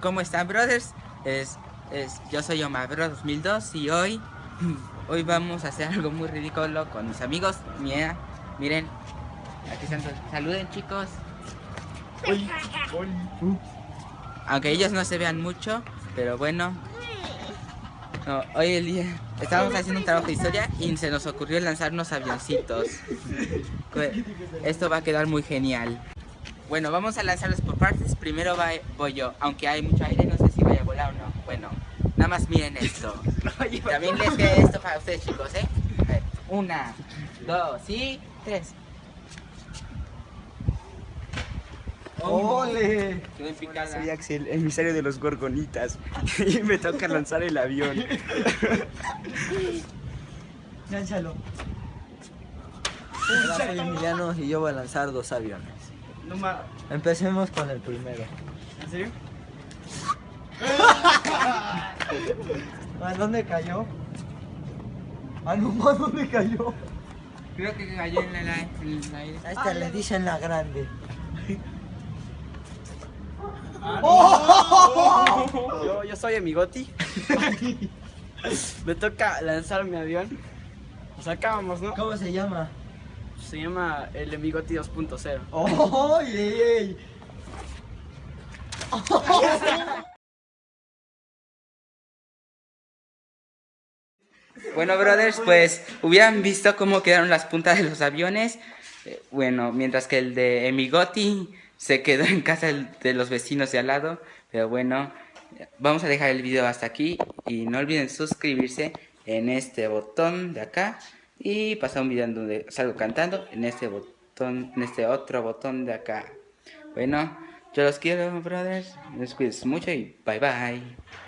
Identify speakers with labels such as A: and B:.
A: ¿Cómo están, brothers? Es, es, yo soy Omar Bro 2002 y hoy, hoy vamos a hacer algo muy ridículo con mis amigos. Mira, miren, aquí están. Saluden, chicos. Aunque ellos no se vean mucho, pero bueno. No, hoy el día estábamos haciendo un trabajo de historia y se nos ocurrió lanzar unos avioncitos. Esto va a quedar muy genial. Bueno, vamos a lanzarlos por partes. Primero va, voy yo, aunque hay mucho aire, no sé si vaya a volar o no. Bueno, nada más miren esto. También les queda esto para ustedes, chicos, ¿eh? A ver, una, dos y tres.
B: ¡Ole!
A: Quedó en picada.
B: Soy Axel, emisario de los gorgonitas. Y me toca lanzar el avión.
C: Lánzalo. Emiliano y yo voy a lanzar dos aviones.
B: No ma...
C: Empecemos con el primero.
B: ¿En serio?
C: ¿A dónde cayó? Ah, no, ¿a dónde cayó?
A: Creo que cayó en el aire. en el aire.
C: A esta le dicen la grande.
B: Yo, yo soy Amigoti. me toca lanzar mi avión. Nos acabamos, ¿no?
C: ¿Cómo se llama?
B: Se llama el Amigoti 2.0.
C: ¡Oye!
A: Bueno, brothers, pues hubieran visto cómo quedaron las puntas de los aviones. Eh, Bueno, mientras que el de Emigoti se quedó en casa de los vecinos de al lado. Pero bueno, vamos a dejar el video hasta aquí. Y no olviden suscribirse en este botón de acá. Y pasar un video en donde salgo cantando en este botón, en este otro botón de acá. Bueno, yo los quiero, brothers. Les cuides mucho y bye bye.